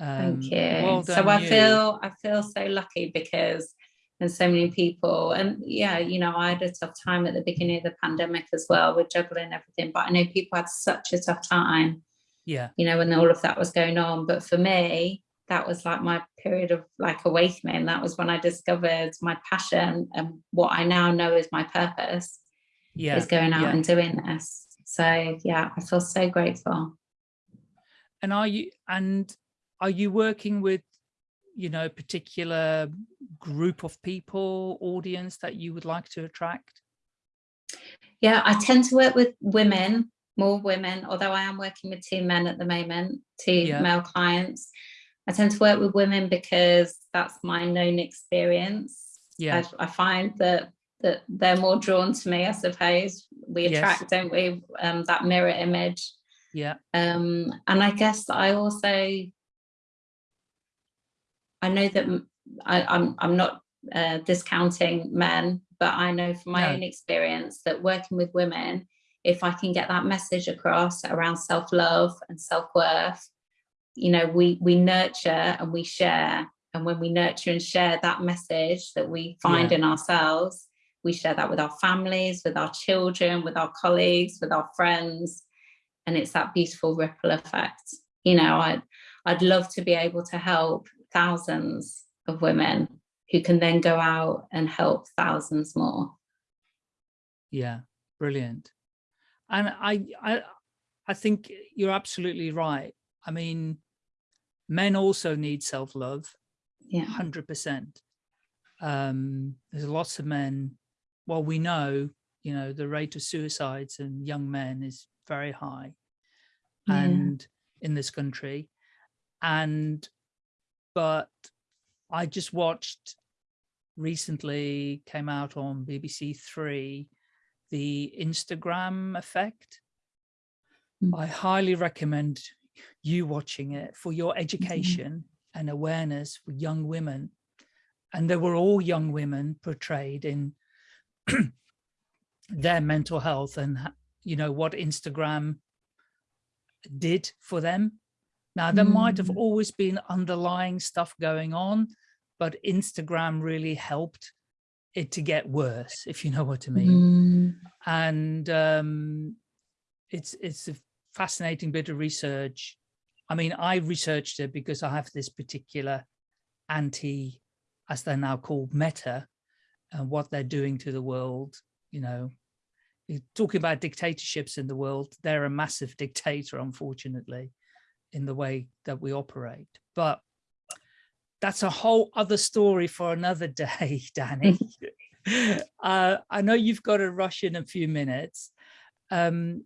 Speaker 2: Um,
Speaker 3: Thank you.
Speaker 2: Well done, so
Speaker 3: I
Speaker 2: you.
Speaker 3: feel I feel so lucky because there's so many people and yeah, you know, I had a tough time at the beginning of the pandemic as well with juggling everything, but I know people had such a tough time,
Speaker 2: Yeah.
Speaker 3: you know, when all of that was going on. But for me, that was like my period of like awakening. That was when I discovered my passion and what I now know is my purpose
Speaker 2: Yeah.
Speaker 3: is going out
Speaker 2: yeah.
Speaker 3: and doing this. So yeah, I feel so grateful.
Speaker 2: And are you and are you working with, you know, a particular group of people, audience that you would like to attract?
Speaker 3: Yeah, I tend to work with women, more women, although I am working with two men at the moment, two
Speaker 2: Yeah.
Speaker 3: male clients. I tend to work with women because that's my known experience.
Speaker 2: Yeah.
Speaker 3: I, I find that that they're more drawn to me, I suppose. We attract, yes. don't we, um, that mirror image.
Speaker 2: Yeah.
Speaker 3: Um, and I guess I also, I know that I, am I'm, I'm not uh, discounting men, but I know from my no. own experience that working with women, if I can get that message across around self-love and self-worth, you know, we, we nurture and we share. And when we nurture and share that message that we find yeah. in ourselves, we share that with our families, with our children, with our colleagues, with our friends. And it's that beautiful ripple effect. You know, I'd, I'd love to be able to help thousands of women who can then go out and help thousands more.
Speaker 2: Yeah, brilliant. And I, I, I think you're absolutely right. I mean, men also need self-love,
Speaker 3: yeah,
Speaker 2: 100%. Um, there's lots of men, well, we know, you know, the rate of suicides in young men is very high yeah. and in this country. And, but I just watched recently came out on BBC Three, the Instagram effect. Mm. I highly recommend you watching it for your mm-hmm. education mm -hmm. and awareness for young women. And they were all young women portrayed in [clears throat] their mental health and, you know, what Instagram did for them. Now, there mm. might have mm. always been underlying stuff going on, but Instagram really helped it to get worse, if you know what I mean. Mm. And um, it's it's a fascinating bit of research. I mean, I researched it because I have this particular anti, as they're now called, meta, and what they're doing to the world. You know, talking about dictatorships in the world, they're a massive [laughs] dictator, unfortunately, in the way that we operate. But that's a whole other story for another [laughs] day, Danny. [laughs] uh, I know you've got to rush in a few minutes. Um,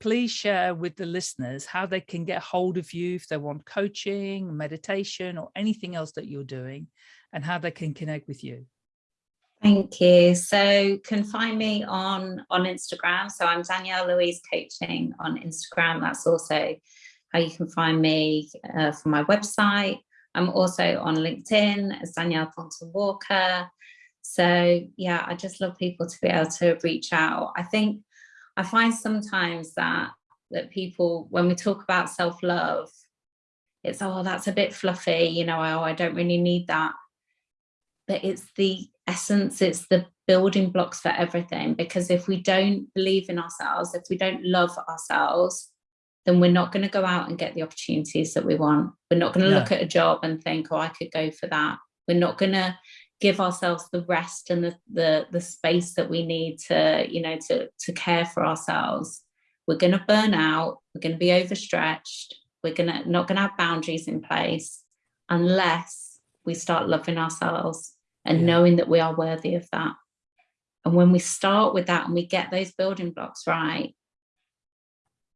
Speaker 2: please share with the listeners how they can get hold of you if they want coaching, meditation, or anything else that you're doing, and how they can connect with you.
Speaker 3: Thank you. So can find me on on Instagram. So I'm Danielle Louise Coaching on Instagram. That's also how you can find me uh, from my website. I'm also on LinkedIn as Danielle Thornton Walker. So yeah, I just love people to be able to reach out. I think I find sometimes that that people, when we talk about self-love, it's, oh, that's a bit fluffy, you know, oh, I don't really need that. But it's the essence, it's the building blocks for everything. Because if we don't believe in ourselves, if we don't love ourselves, then we're not going to go out and get the opportunities that we want. We're not going to no. look at a job and think, oh, I could go for that. We're not going to give ourselves the rest and the, the, the space that we need to, you know, to, to care for ourselves. We're going to burn out. We're going to be overstretched. We're going to not going to have boundaries in place unless we start loving ourselves and yeah. knowing that we are worthy of that. And when we start with that and we get those building blocks right,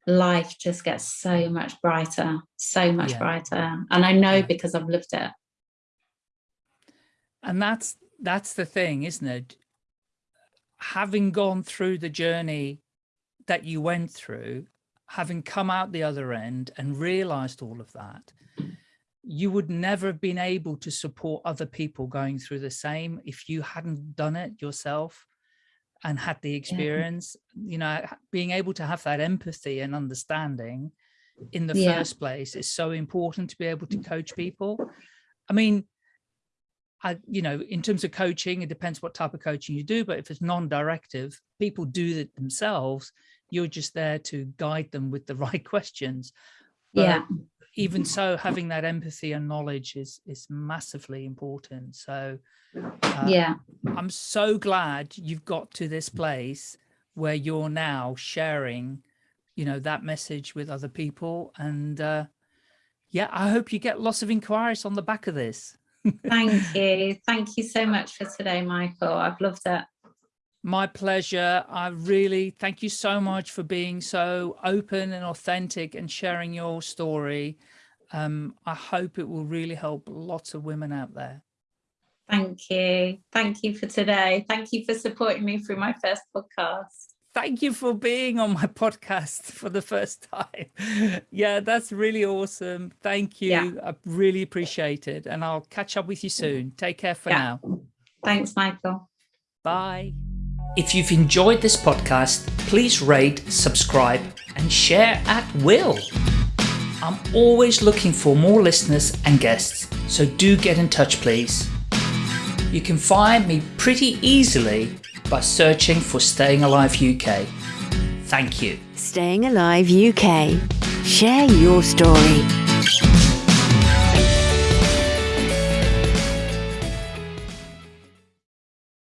Speaker 3: life just gets so much brighter, so much yeah. brighter. And I know yeah. because I've lived it.
Speaker 2: And that's that's the thing, isn't it? Having gone through the journey that you went through, having come out the other end and realized all of that, you would never have been able to support other people going through the same if you hadn't done it yourself and had the experience, yeah. you know, being able to have that empathy and understanding in the yeah. first place is so important to be able to coach people. I mean, I, you know, in terms of coaching, it depends what type of coaching you do, but if it's non-directive, people do it themselves. You're just there to guide them with the [laughs] right questions.
Speaker 3: But yeah.
Speaker 2: Even so, having that empathy and knowledge is is massively important. So uh,
Speaker 3: yeah,
Speaker 2: I'm so glad you've got to this place where you're now sharing, you know, that message with other people. And uh, yeah, I hope you get lots of inquiries on the back of this.
Speaker 3: Thank you. Thank you so much for today, Michael. I've loved it.
Speaker 2: My pleasure. I really thank you so much for being so open and authentic and sharing your story. Um, I hope it will really help lots of women out there.
Speaker 3: Thank you. Thank you for today. Thank you for supporting me through my first podcast.
Speaker 2: Thank you for being on my [laughs] podcast for the first time. Yeah, that's really awesome. Thank you. Yeah. I really appreciate it. And I'll catch up with you soon. Take care for yeah. now.
Speaker 3: Thanks, Michael.
Speaker 2: Bye. If you've enjoyed this podcast, please rate, subscribe, and share at will. I'm always looking for more listeners and guests, so do get in touch, please. You can find me pretty easily by searching for Staying Alive UK. Thank you.
Speaker 1: Staying Alive UK. Share your story.